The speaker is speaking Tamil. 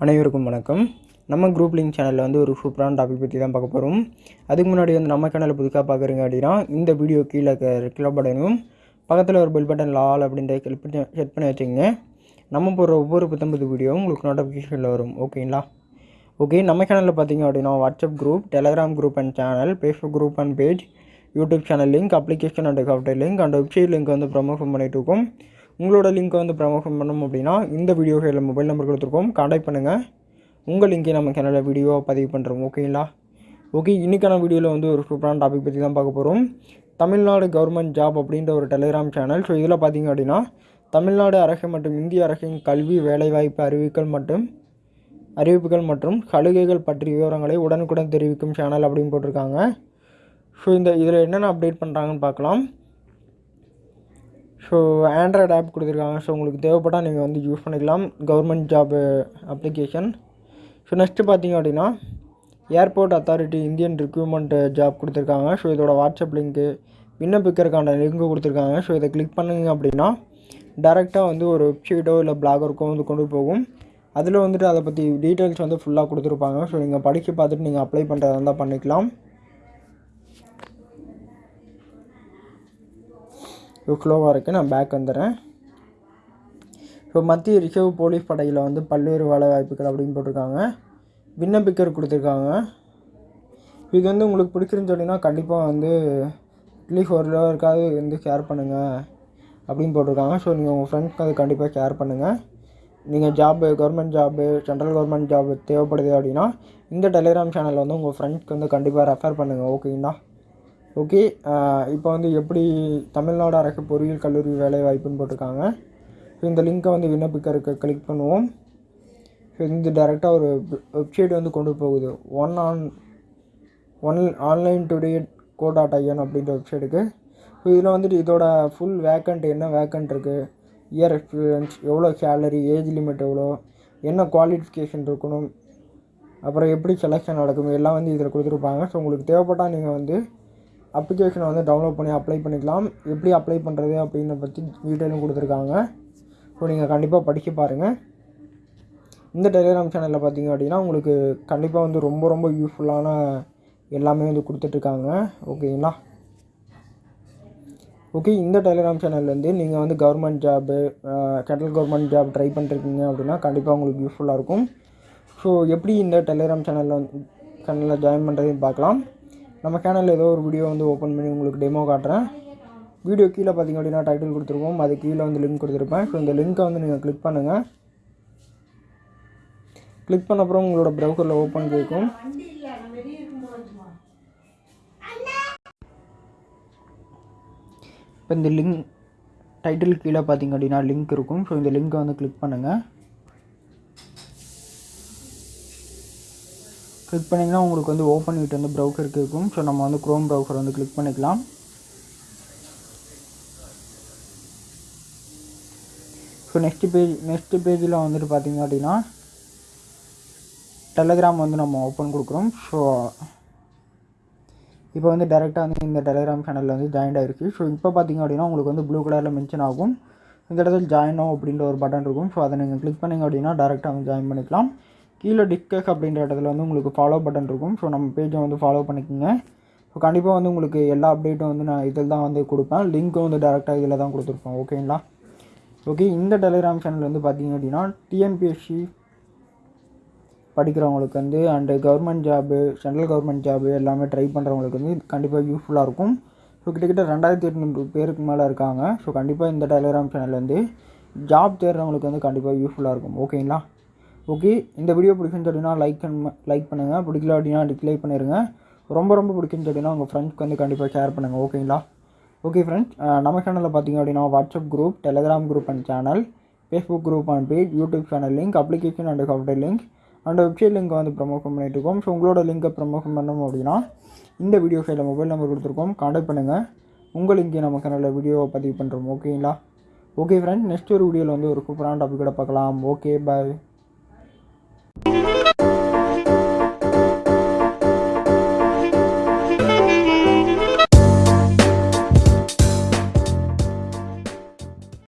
அனைவருக்கும் வணக்கம். நம்ம குரூப் லிங்க் சேனலில் வந்து ஒரு சூப்பரான டாபிக் பற்றி தான் பார்க்க போகிறோம் அதுக்கு முன்னாடி வந்து நம்ம சேனலை புதுசாக பார்க்குறீங்க அப்படின்னா இந்த வீடியோ கீழே கிலோ பட்டனும் பக்கத்தில் ஒரு பெல் பட்டன் லால் அப்படின்ற கிளிக் பண்ணி செட் பண்ணி வச்சுங்க நம்ம போடுற ஒவ்வொரு புத்தம்பது வீடியோவும் உங்களுக்கு நோட்டிஃபிகேஷனில் வரும். ஓகேங்களா ஓகே நம்ம சேனலில் பார்த்தீங்க அப்படின்னா WhatsApp group Telegram group and channel Facebook group and page YouTube channel link application and software link and website link வந்து ப்ரமோஷன் பண்ணிட்டு இருக்கோம். உங்களோட லிங்க்கை வந்து ப்ரமோஷன் பண்ணணும் அப்படின்னா இந்த வீடியோ கையில் மொபைல் நம்பர் கொடுத்துருக்கோம். காண்டாக்ட் பண்ணுங்கள் உங்கள் லிங்கை நம்ம சேனலில் வீடியோ பதிவு பண்ணுறோம் ஓகேங்களா ஓகே இன்றைக்கான வீடியோவில் வந்து ஒரு சூப்பரான டாபிக் பற்றி தான் பார்க்க போகிறோம் தமிழ்நாடு கவர்மெண்ட் ஜாப் அப்படின்ற ஒரு டெலிகிராம் சேனல் ஸோ இதில் பார்த்தீங்க அப்படின்னா தமிழ்நாடு அரசு மற்றும் இந்திய அரசின் கல்வி வேலைவாய்ப்பு அறிவிக்கல் மற்றும் அறிவிப்புகள் மற்றும் சலுகைகள் பற்றிய விவரங்களை உடனுக்குடன் தெரிவிக்கும் சேனல் அப்படின்னு போட்டிருக்காங்க. ஸோ இந்த இதில் என்னென்ன அப்டேட் பண்ணுறாங்கன்னு பார்க்கலாம். ஸோ ஆண்ட்ராய்டு ஆப் கொடுத்துருக்காங்க. ஸோ உங்களுக்கு தேவைப்பட்டால் நீங்கள் வந்து யூஸ் பண்ணிக்கலாம். Government job application so next பார்த்தீங்க அப்படின்னா airport authority Indian recruitment job கொடுத்துருக்காங்க. ஸோ இதோட வாட்ஸ்அப் லிங்க்கு விண்ணப்பிக்கிறதுக்கான லிங்க்கு கொடுத்துருக்காங்க. ஸோ இதை கிளிக் பண்ணுங்க அப்படின்னா டேரெக்டாக வந்து ஒரு வெப்சைட்டோ இல்லை பிளாகருக்கோ வந்து கொண்டு போகும். அதில் வந்துட்டு அதை பற்றி டீட்டெயில்ஸ் வந்து ஃபுல்லாக கொடுத்துருப்பாங்க. ஸோ நீங்கள் படித்து பார்த்துட்டு நீங்கள் அப்ளை பண்ணுறதா இருந்தால் பண்ணிக்கலாம். ஸ்லோவாக இருக்குது நான் பேக் வந்துடுறேன். இப்போ மத்திய ரிசர்வ் போலீஸ் படையில் வந்து பல்வேறு வேலை வாய்ப்புகள் அப்படின்னு போட்டிருக்காங்க. விண்ணப்பிக்கர் கொடுத்துருக்காங்க. இது வந்து உங்களுக்கு பிடிச்சிருந்து சொன்னீங்கன்னா கண்டிப்பாக வந்து அட்லீஸ்ட் ஒரு இருக்காது வந்து ஷேர் பண்ணுங்கள் அப்படின்னு போட்டிருக்காங்க. ஸோ நீங்கள் உங்கள் ஃப்ரெண்ட்ஸ்க்கு அது கண்டிப்பாக ஷேர் பண்ணுங்கள் நீங்கள் job government job central government job தேவைப்படுது அப்படின்னா இந்த டெலிகிராம் சேனலில் வந்து உங்கள் ஃப்ரெண்ட்ஸ்க்கு வந்து கண்டிப்பாக ரெஃபர் பண்ணுங்கள் ஓகேங்களா ஓகே இப்போ வந்து எப்படி தமிழ்நாடு அரசு பொறியியல் கல்லூரி வேலைவாய்ப்புன்னு போட்டிருக்காங்க. ஸோ இந்த லிங்க்கை வந்து விண்ணப்பிக்கிறதுக்கு கிளிக் பண்ணுவோம். ஸோ டேரெக்டாக ஒரு வெப்சைட் வந்து கொண்டு போகுது. One on one online today co dot IN அப்படின்ற வெப்சைட்டுக்கு ஸோ இதில் வந்துட்டு இதோட ஃபுல் வேக்கண்ட் என்ன வேக்கண்ட் இருக்குது இயர் எக்ஸ்பீரியன்ஸ் எவ்வளோ சேலரி ஏஜ் லிமிட் எவ்வளோ என்ன குவாலிஃபிகேஷன் இருக்கணும் அப்புறம் எப்படி செலெக்ஷன் நடக்கும் எல்லாம் வந்து இதில் கொடுத்துருப்பாங்க. ஸோ உங்களுக்கு தேவைப்பட்டால் நீங்கள் வந்து அப்ளிகேஷனை வந்து டவுன்லோட் பண்ணி அப்ளை பண்ணிக்கலாம். எப்படி அப்ளை பண்ணுறது அப்படின்னு பற்றி டீட்டெயிலும் கொடுத்துருக்காங்க. ஸோ நீங்கள் கண்டிப்பாக படிக்க பாருங்கள் இந்த டெலிகிராம் சேனலில் பார்த்தீங்க அப்படின்னா உங்களுக்கு கண்டிப்பாக வந்து ரொம்ப ரொம்ப யூஸ்ஃபுல்லான எல்லாமே வந்து கொடுத்துட்ருக்காங்க. ஓகேங்களா ஓகே இந்த டெலிகிராம் சேனல்லேருந்து நீங்கள் வந்து government job central government job try பண்ணிருக்கீங்க அப்படின்னா கண்டிப்பாக உங்களுக்கு யூஸ்ஃபுல்லாக இருக்கும். ஸோ எப்படி இந்த டெலிகிராம் சேனலில் சேனலில் ஜாயின் பண்ணுறதையும் பார்க்கலாம் நம்ம சேனலில் ஏதோ ஒரு வீடியோ வந்து ஓப்பன் பண்ணி உங்களுக்கு டெமோ காட்டுறேன். வீடியோ கீழே பார்த்தீங்க அப்படின்னா டைட்டில் கொடுத்துருக்கோம். அது கீழே வந்து லிங்க் கொடுத்துருப்பேன். ஸோ இந்த லிங்க்கை வந்து நீங்கள் கிளிக் பண்ணுங்கள் கிளிக் பண்ண அப்புறம் உங்களோட ப்ரௌசரில் ஓப்பன் கேட்கும். இப்போ இந்த லிங்க் டைட்டில் கீழே பார்த்தீங்க அப்படின்னா லிங்க் இருக்கும். ஸோ இந்த லிங்க்கை வந்து கிளிக் பண்ணுங்கள் கிளிக் பண்ணிங்கன்னா உங்களுக்கு வந்து ஓப்பன் விட்டு வந்து ப்ரௌசர் கேட்கும் ஸோ நம்ம வந்து க்ரோம் ப்ரௌசர் வந்து கிளிக் பண்ணிக்கலாம். ஸோ நெக்ஸ்ட் பேஜ் நெக்ஸ்ட் பேஜில் வந்துட்டு பார்த்தீங்க அப்படின்னா டெலகிராம் வந்து நம்ம ஓப்பன் கொடுக்குறோம். ஸோ இப்போ வந்து டேரெக்டாக வந்து இந்த டெலகிராம் சேனலில் வந்து ஜாயின் ஆகிருக்கு ஸோ இப்போ பார்த்தீங்க அப்படின்னா உங்களுக்கு வந்து ப்ளூ கலரில் மென்ஷன் ஆகும். இந்த இடத்துல ஜாயினோ ஆகும் அப்படின்ற ஒரு பட்டன் இருக்கும். ஸோ அதை நீங்கள் கிளிக் பண்ணிங்க அப்படின்னா டேரெக்டாக வந்து ஜாயின் பண்ணிக்கலாம். கீழே டிஸ்கஸ் அப்படின்ற இடத்துல வந்து உங்களுக்கு ஃபாலோ பட்டன் இருக்கும். ஸோ நம்ம பேஜை வந்து ஃபாலோ பண்ணிக்கோங்க. ஸோ கண்டிப்பாக வந்து உங்களுக்கு எல்லா அப்டேட்டும் வந்து நான் இதில் தான் வந்து கொடுப்பேன். லிங்க்கும் வந்து டேரெக்டாக இதில் தான் கொடுத்துருப்போம் ஓகேங்களா ஓகே இந்த டெலிகிராம் சேனல் வந்து பார்த்தீங்க அப்படின்னா டிஎன்பிஎஸ்சி படிக்கிறவங்களுக்கு வந்து and government job central government job எல்லாமே ட்ரை பண்ணுறவங்களுக்கு வந்து கண்டிப்பாக யூஸ்ஃபுல்லாக இருக்கும். ஸோ கிட்டத்தட்ட ரெண்டாயிரத்தி எட்நூறு பேருக்கு மேலே இருக்காங்க. ஸோ கண்டிப்பாக இந்த டெலிகிராம் சேனல் வந்து ஜாப் தேடுறவங்களுக்கு வந்து கண்டிப்பாக யூஸ்ஃபுல்லாக இருக்கும். ஓகேங்களா ஓகே இந்த வீடியோ பிடிக்குன்னு சொல்லினா லைக் லைக் பண்ணுங்கள் பிடிக்கல அப்படின்னா டிஸ்லைக் பண்ணிடுங்க ரொம்ப ரொம்ப பிடிக்குன்னு சொல்லினா உங்கள் ஃப்ரெண்ட்ஸ்க்கு வந்து கண்டிப்பாக ஷேர் பண்ணுங்கள் ஓகேங்களா ஓகே ஃப்ரெண்ட்ஸ் நம்ம சேனலில் பார்த்தீங்க அப்படின்னா WhatsApp group Telegram group and channel Facebook group and page YouTube channel link application and software link and website லிங்க்கை வந்து ப்ரமோஷன் பண்ணிகிட்டு இருக்கோம். ஸோ உங்களோட லிங்கை ப்ரமோஷன் பண்ணணும் அப்படின்னா இந்த வீடியோ சைடில் மொபைல் நம்பர் கொடுத்துருக்கோம். கான்டாக்ட் பண்ணுங்கள் உங்கள் லிங்கே நம்ம சேனலில் வீடியோவை பதிவு பண்ணுறோம் ஓகேங்களா ஓகே ஃப்ரெண்ட்ஸ் நெக்ஸ்ட் ஒரு வீடியோவில் வந்து ஒரு சூப்பரான டாப்பிக்கோட பார்க்கலாம். Okay bye